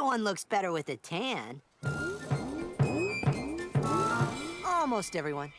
Everyone looks better with a tan. Almost everyone.